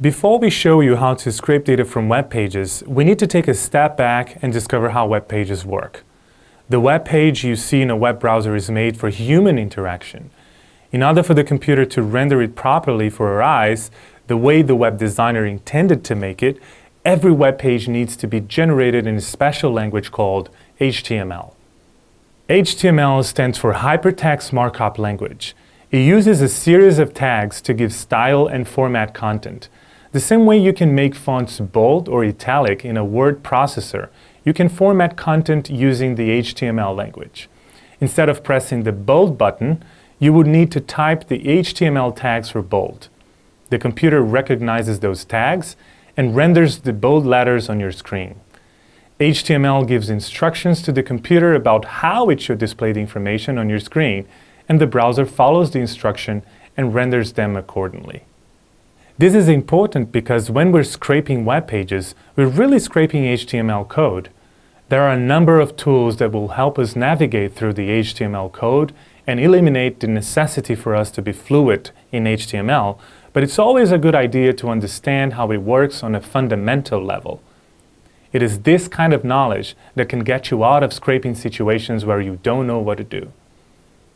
Before we show you how to scrape data from web pages, we need to take a step back and discover how web pages work. The web page you see in a web browser is made for human interaction. In order for the computer to render it properly for our eyes, the way the web designer intended to make it, every web page needs to be generated in a special language called HTML. HTML stands for Hypertext Markup Language. It uses a series of tags to give style and format content. The same way you can make fonts bold or italic in a word processor, you can format content using the HTML language. Instead of pressing the bold button, you would need to type the HTML tags for bold. The computer recognizes those tags and renders the bold letters on your screen. HTML gives instructions to the computer about how it should display the information on your screen, and the browser follows the instruction and renders them accordingly. This is important because when we're scraping web pages, we're really scraping HTML code. There are a number of tools that will help us navigate through the HTML code and eliminate the necessity for us to be fluent in HTML, but it's always a good idea to understand how it works on a fundamental level. It is this kind of knowledge that can get you out of scraping situations where you don't know what to do.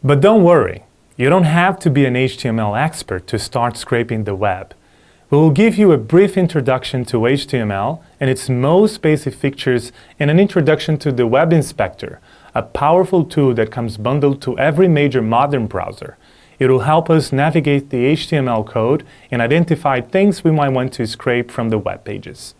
But don't worry, you don't have to be an HTML expert to start scraping the web. We will give you a brief introduction to HTML and its most basic features and an introduction to the Web Inspector, a powerful tool that comes bundled to every major modern browser. It will help us navigate the HTML code and identify things we might want to scrape from the web pages.